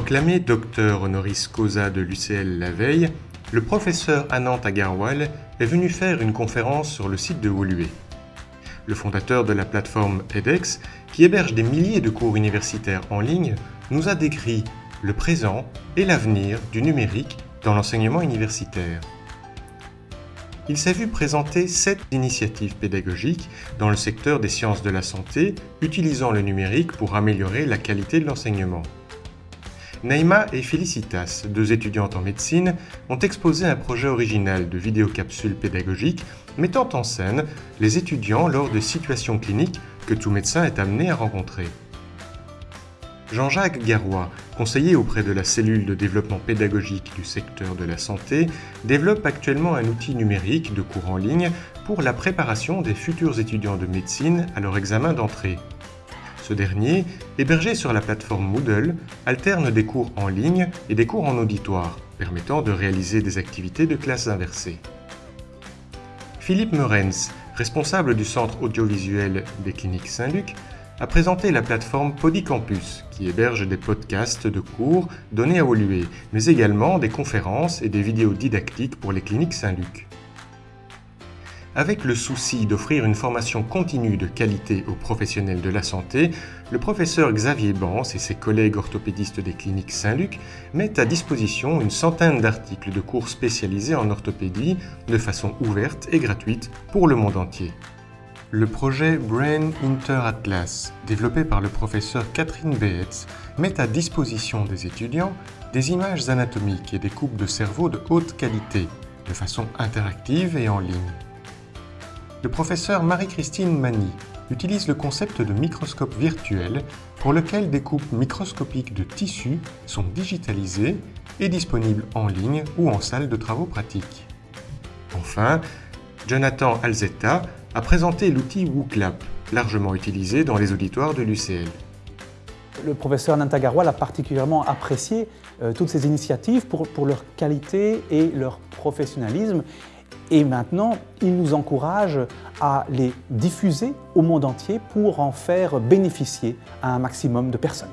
Proclamé docteur honoris causa de l'UCL la veille, le professeur Anant Agarwal est venu faire une conférence sur le site de Woluwe. Le fondateur de la plateforme edX, qui héberge des milliers de cours universitaires en ligne, nous a décrit le présent et l'avenir du numérique dans l'enseignement universitaire. Il s'est vu présenter sept initiatives pédagogiques dans le secteur des sciences de la santé utilisant le numérique pour améliorer la qualité de l'enseignement. Naïma et Felicitas, deux étudiantes en médecine, ont exposé un projet original de vidéocapsule pédagogique mettant en scène les étudiants lors de situations cliniques que tout médecin est amené à rencontrer. Jean-Jacques Garois, conseiller auprès de la cellule de développement pédagogique du secteur de la santé, développe actuellement un outil numérique de cours en ligne pour la préparation des futurs étudiants de médecine à leur examen d'entrée. Ce dernier, hébergé sur la plateforme Moodle, alterne des cours en ligne et des cours en auditoire, permettant de réaliser des activités de classe inversée. Philippe Meurens, responsable du centre audiovisuel des cliniques Saint-Luc, a présenté la plateforme Podicampus, qui héberge des podcasts de cours donnés à Olué, mais également des conférences et des vidéos didactiques pour les cliniques Saint-Luc. Avec le souci d'offrir une formation continue de qualité aux professionnels de la santé, le professeur Xavier Bans et ses collègues orthopédistes des cliniques Saint-Luc mettent à disposition une centaine d'articles de cours spécialisés en orthopédie de façon ouverte et gratuite pour le monde entier. Le projet Brain Inter Atlas, développé par le professeur Catherine Beetz, met à disposition des étudiants des images anatomiques et des coupes de cerveau de haute qualité, de façon interactive et en ligne le professeur Marie-Christine Mani utilise le concept de microscope virtuel pour lequel des coupes microscopiques de tissus sont digitalisées et disponibles en ligne ou en salle de travaux pratiques. Enfin, Jonathan Alzetta a présenté l'outil WooClap, largement utilisé dans les auditoires de l'UCL. Le professeur Nantagawa a particulièrement apprécié euh, toutes ces initiatives pour leur qualité et leur professionnalisme et maintenant, il nous encourage à les diffuser au monde entier pour en faire bénéficier à un maximum de personnes.